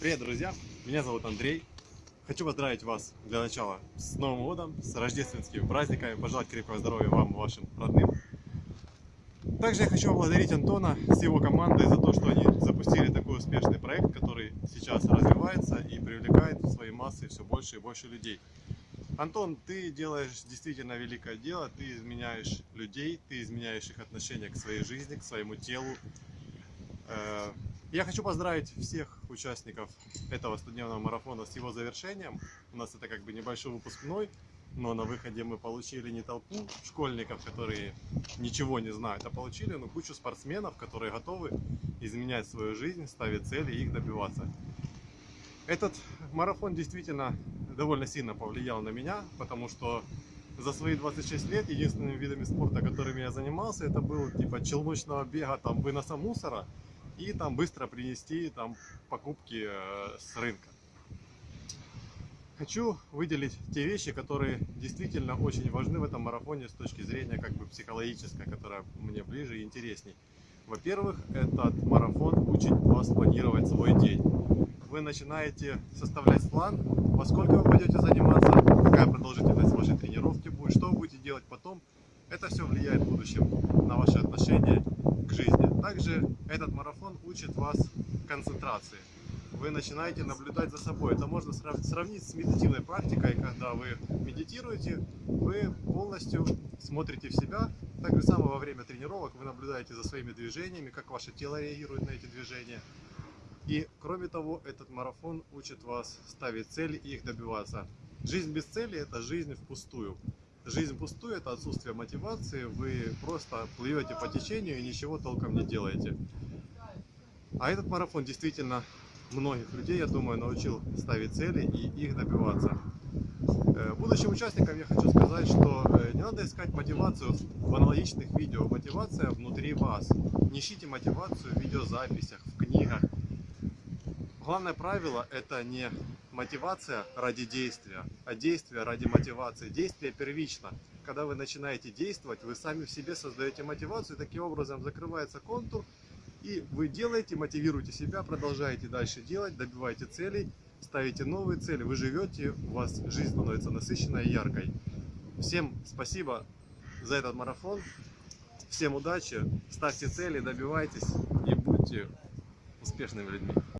Привет, друзья! Меня зовут Андрей. Хочу поздравить вас для начала с Новым годом, с рождественскими праздниками, пожелать крепкого здоровья вам и вашим родным. Также я хочу поблагодарить Антона с его командой за то, что они запустили такой успешный проект, который сейчас развивается и привлекает в свои массы все больше и больше людей. Антон, ты делаешь действительно великое дело, ты изменяешь людей, ты изменяешь их отношение к своей жизни, к своему телу. Я хочу поздравить всех участников этого студенческого марафона с его завершением. У нас это как бы небольшой выпускной, но на выходе мы получили не толпу школьников, которые ничего не знают, а получили ну, кучу спортсменов, которые готовы изменять свою жизнь, ставить цели и их добиваться. Этот марафон действительно довольно сильно повлиял на меня, потому что за свои 26 лет единственными видами спорта, которыми я занимался, это был типа челночного бега, там выноса мусора и там быстро принести там покупки э, с рынка. Хочу выделить те вещи, которые действительно очень важны в этом марафоне с точки зрения как бы психологической, которая мне ближе и интересней. Во-первых, этот марафон учит вас планировать свой день. Вы начинаете составлять план, во сколько вы пойдете заниматься, какая продолжительность вашей тренировки будет, что вы будете делать потом. Это все влияет в будущем на ваши отношения к жизни. Также этот марафон учит вас концентрации. Вы начинаете наблюдать за собой. Это можно срав- сравнить с медитативной практикой, когда вы медитируете, вы полностью смотрите в себя. Так же самое во время тренировок вы наблюдаете за своими движениями, как ваше тело реагирует на эти движения. И кроме того, этот марафон учит вас ставить цели и их добиваться. Жизнь без цели – это жизнь впустую. Жизнь впустую – это отсутствие мотивации, вы просто плывете по течению и ничего толком не делаете. А этот марафон действительно многих людей, я думаю, научил ставить цели и их добиваться. Э, Будущим участникам я хочу сказать, что э, не надо искать мотивацию в аналогичных видео. Мотивация внутри вас. Не ищите мотивацию в видеозаписях, в книгах. Главное правило – это не мотивация ради действия, а действие ради мотивации. Действие первично. Когда вы начинаете действовать, вы сами в себе создаете мотивацию, таким образом закрывается контур, и вы делаете, мотивируете себя, продолжаете дальше делать, добиваете целей, ставите новые цели, вы живете, у вас жизнь становится насыщенной и яркой. Всем спасибо за этот марафон, всем удачи, ставьте цели, добивайтесь и будьте успешными людьми.